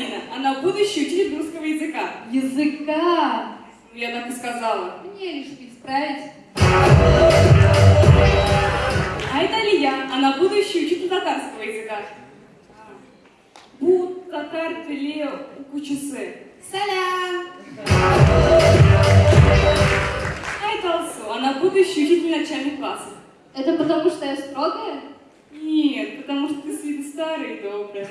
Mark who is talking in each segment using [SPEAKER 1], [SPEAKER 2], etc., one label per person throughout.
[SPEAKER 1] Алина, она будущий учитель русского языка.
[SPEAKER 2] Языка.
[SPEAKER 1] Ну, я так и сказала.
[SPEAKER 2] Мне лишь исправить.
[SPEAKER 1] А это Алия, она будущий учитель татарского языка. Бу, татар, теле, кучусы.
[SPEAKER 2] Салям.
[SPEAKER 1] А это Алсу, она будущий учитель начальных классов.
[SPEAKER 2] Это потому, что я строгая?
[SPEAKER 1] Нет, потому что ты с виду старая и добрая.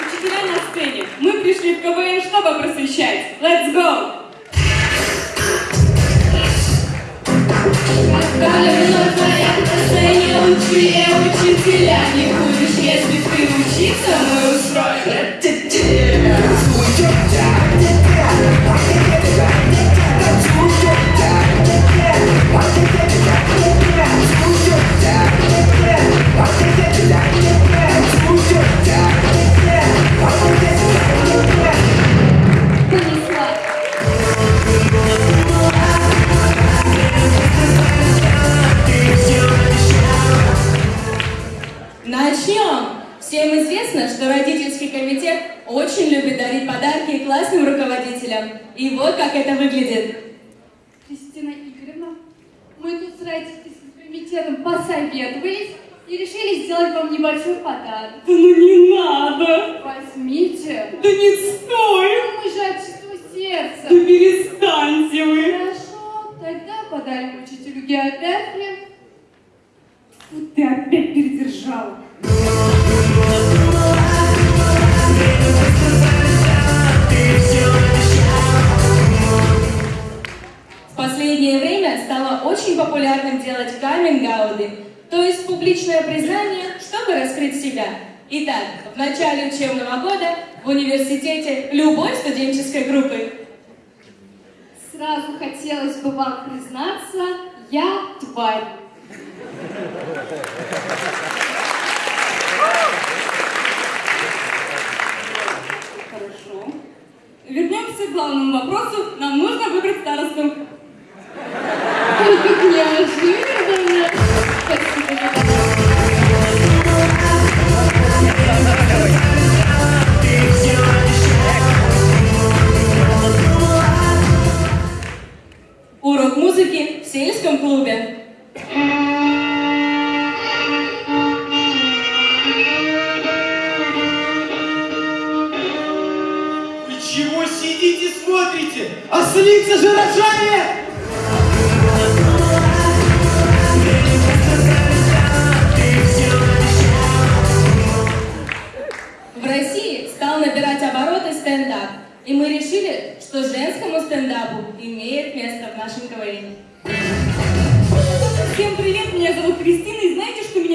[SPEAKER 1] Учителя на сцене. Мы пришли в КВН, чтобы просвещать. Let's go!
[SPEAKER 2] Учителя Не будешь, если ты учиться, мы
[SPEAKER 3] любит дарить подарки классным руководителям. И вот как это выглядит.
[SPEAKER 2] Кристина Игоревна, мы тут с родительским комитетом посоветовались и решили сделать вам небольшой подарок.
[SPEAKER 1] Да ну не надо!
[SPEAKER 2] Возьмите.
[SPEAKER 1] Да не стой!
[SPEAKER 3] Очень популярным делать каминг-ауты, то есть публичное признание, чтобы раскрыть себя. Итак, в начале учебного года в университете любой студенческой группы.
[SPEAKER 2] Сразу хотелось бы вам признаться, я тварь.
[SPEAKER 1] Хорошо. Вернемся к главному вопросу. Нам нужно выбрать старосту.
[SPEAKER 3] Музыки в сельском клубе.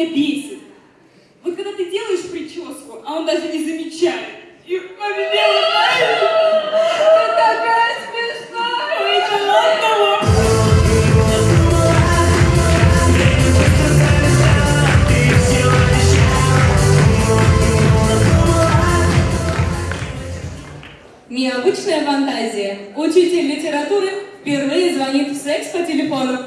[SPEAKER 1] Меня бесит? Вот когда ты делаешь прическу, а он даже не замечает. И вот знаете,
[SPEAKER 2] Ты такая смешная.
[SPEAKER 1] да ладно.
[SPEAKER 3] Необычная фантазия. Учитель литературы впервые звонит в секс по телефону.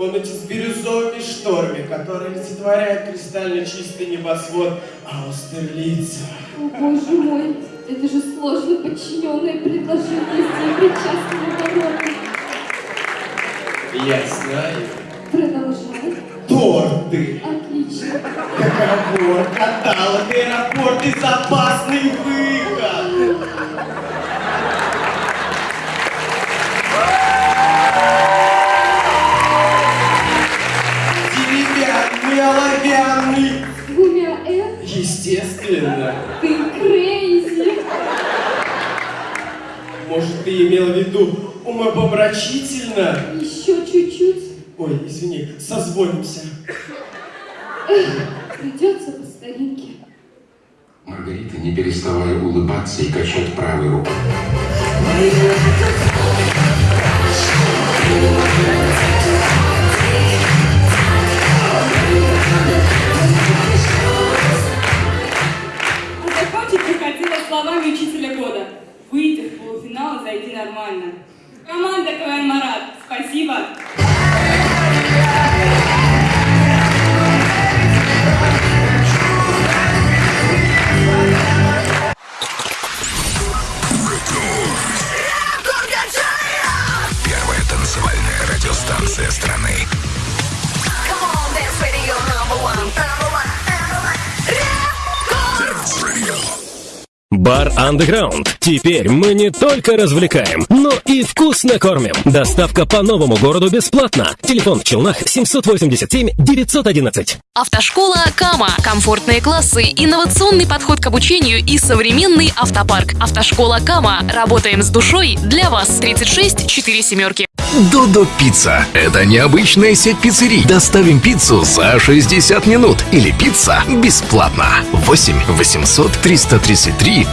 [SPEAKER 4] Комнате с бирюзовыми шторами, которые олицетворяют кристально чистый небосвод Аустерлица.
[SPEAKER 2] о, боже мой, это же сложно подчиненное предложение с причастным оборотом.
[SPEAKER 4] Я знаю.
[SPEAKER 2] Продолжай.
[SPEAKER 4] Торты,
[SPEAKER 2] Отлично.
[SPEAKER 4] договор, каталог, аэропорт и запасный
[SPEAKER 2] ты
[SPEAKER 4] имел в виду умопомрачительно?
[SPEAKER 2] Еще чуть-чуть.
[SPEAKER 4] Ой, извини, созвонимся.
[SPEAKER 2] Придется по старинке.
[SPEAKER 5] Маргарита, не переставая улыбаться и качать правой рукой.
[SPEAKER 1] спасибо.
[SPEAKER 6] Underground. Теперь мы не только развлекаем, но и вкусно кормим. Доставка по новому городу бесплатно. Телефон в Челнах 787 911.
[SPEAKER 7] Автошкола Кама. Комфортные классы, инновационный подход к обучению и современный автопарк. Автошкола Кама. Работаем с душой для вас. 36 4 семерки.
[SPEAKER 8] Додо Пицца. Это необычная сеть пиццерий. Доставим пиццу за 60 минут. Или пицца бесплатно. 8 800 333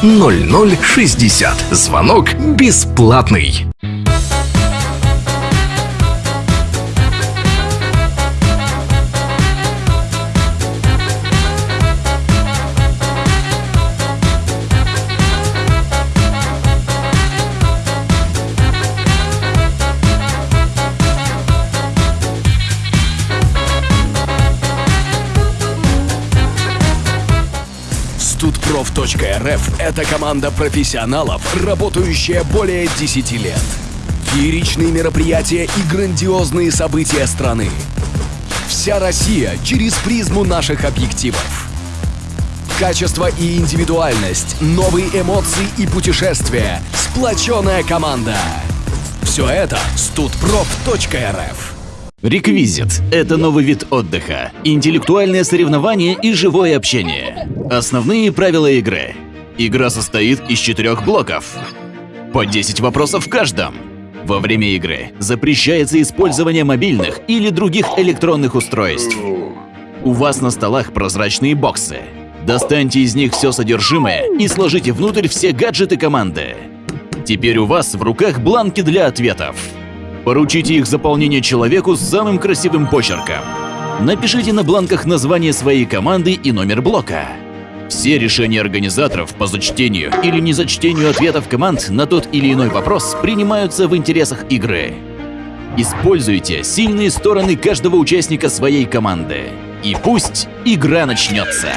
[SPEAKER 8] 0060. Звонок бесплатный.
[SPEAKER 9] Студпроф.рф – это команда профессионалов, работающая более 10 лет. Фееричные мероприятия и грандиозные события страны. Вся Россия через призму наших объективов. Качество и индивидуальность, новые эмоции и путешествия, сплоченная команда. Все это студпроф.рф.
[SPEAKER 10] Реквизит – это новый вид отдыха, интеллектуальное соревнование и живое общение. Основные правила игры. Игра состоит из четырех блоков. По 10 вопросов в каждом. Во время игры запрещается использование мобильных или других электронных устройств. У вас на столах прозрачные боксы. Достаньте из них все содержимое и сложите внутрь все гаджеты команды. Теперь у вас в руках бланки для ответов. Поручите их заполнение человеку с самым красивым почерком. Напишите на бланках название своей команды и номер блока. Все решения организаторов по зачтению или незачтению ответов команд на тот или иной вопрос принимаются в интересах игры. Используйте сильные стороны каждого участника своей команды. И пусть игра начнется.